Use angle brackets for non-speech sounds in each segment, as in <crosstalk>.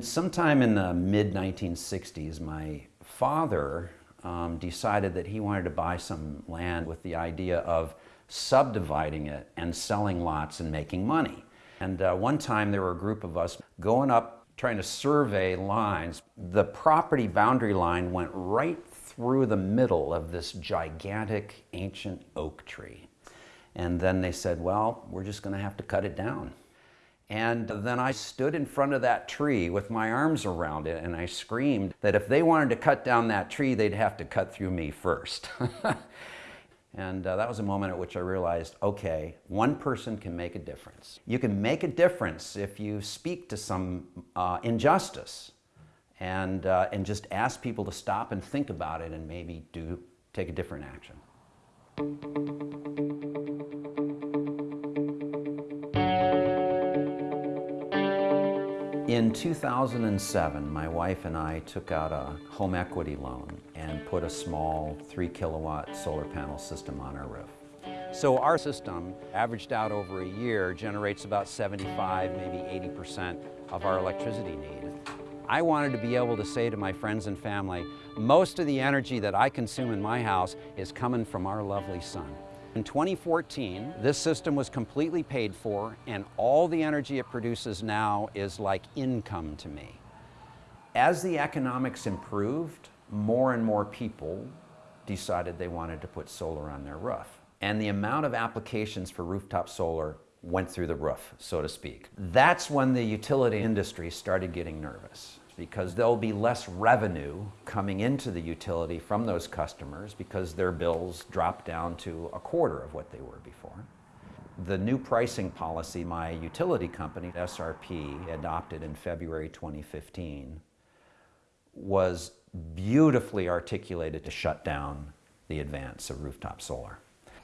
Sometime in the mid-1960s, my father um, decided that he wanted to buy some land with the idea of subdividing it and selling lots and making money. And uh, one time there were a group of us going up trying to survey lines. The property boundary line went right through the middle of this gigantic ancient oak tree. And then they said, well, we're just going to have to cut it down. And then I stood in front of that tree with my arms around it and I screamed that if they wanted to cut down that tree, they'd have to cut through me first. <laughs> and uh, that was a moment at which I realized, okay, one person can make a difference. You can make a difference if you speak to some uh, injustice and, uh, and just ask people to stop and think about it and maybe do take a different action. In 2007, my wife and I took out a home equity loan and put a small three kilowatt solar panel system on our roof. So our system, averaged out over a year, generates about 75, maybe 80% of our electricity need. I wanted to be able to say to my friends and family, most of the energy that I consume in my house is coming from our lovely sun. In 2014, this system was completely paid for and all the energy it produces now is like income to me. As the economics improved, more and more people decided they wanted to put solar on their roof. And the amount of applications for rooftop solar went through the roof, so to speak. That's when the utility industry started getting nervous because there'll be less revenue coming into the utility from those customers because their bills drop down to a quarter of what they were before. The new pricing policy my utility company, SRP, adopted in February 2015 was beautifully articulated to shut down the advance of rooftop solar.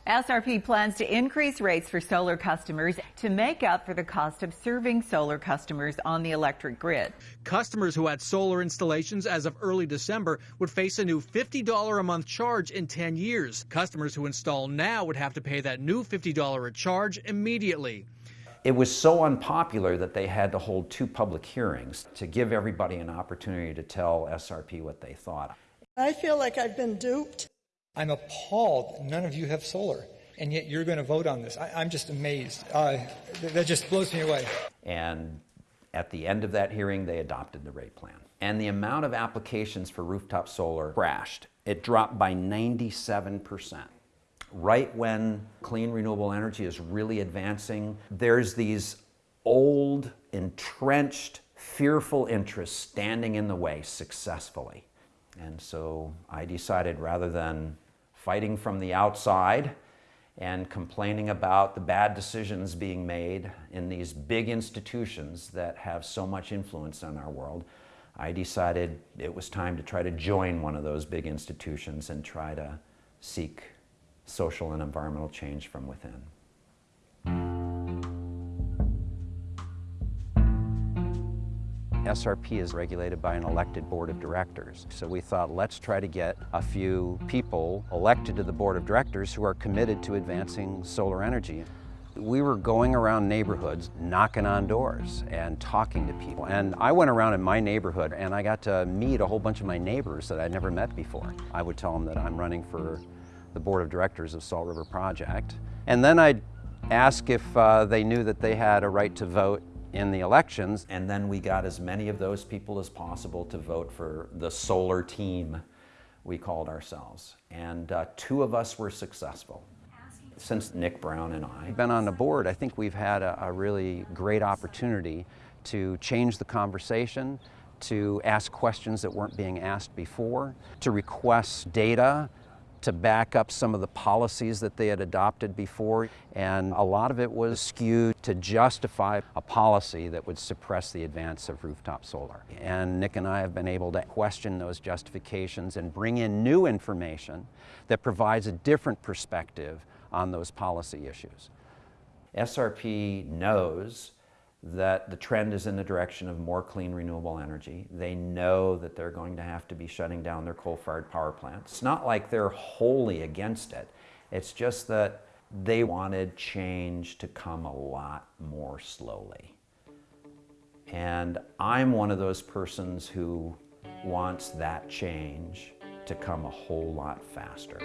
SRP plans to increase rates for solar customers to make up for the cost of serving solar customers on the electric grid. Customers who had solar installations as of early December would face a new $50 a month charge in 10 years. Customers who install now would have to pay that new $50 a charge immediately. It was so unpopular that they had to hold two public hearings to give everybody an opportunity to tell SRP what they thought. I feel like I've been duped. I'm appalled none of you have solar, and yet you're going to vote on this. I, am just amazed. Uh, that just blows me away. And at the end of that hearing, they adopted the rate plan. And the amount of applications for rooftop solar crashed. It dropped by 97%. Right when clean renewable energy is really advancing, there's these old, entrenched, fearful interests standing in the way successfully. And so I decided rather than fighting from the outside and complaining about the bad decisions being made in these big institutions that have so much influence on our world, I decided it was time to try to join one of those big institutions and try to seek social and environmental change from within. SRP is regulated by an elected board of directors. So we thought, let's try to get a few people elected to the board of directors who are committed to advancing solar energy. We were going around neighborhoods, knocking on doors and talking to people. And I went around in my neighborhood and I got to meet a whole bunch of my neighbors that I'd never met before. I would tell them that I'm running for the board of directors of Salt River Project. And then I'd ask if uh, they knew that they had a right to vote in the elections. And then we got as many of those people as possible to vote for the solar team, we called ourselves. And uh, two of us were successful. Since Nick Brown and I have been on the board, I think we've had a, a really great opportunity to change the conversation, to ask questions that weren't being asked before, to request data to back up some of the policies that they had adopted before. And a lot of it was skewed to justify a policy that would suppress the advance of rooftop solar. And Nick and I have been able to question those justifications and bring in new information that provides a different perspective on those policy issues. SRP knows that the trend is in the direction of more clean renewable energy. They know that they're going to have to be shutting down their coal-fired power plants. It's not like they're wholly against it. It's just that they wanted change to come a lot more slowly. And I'm one of those persons who wants that change to come a whole lot faster.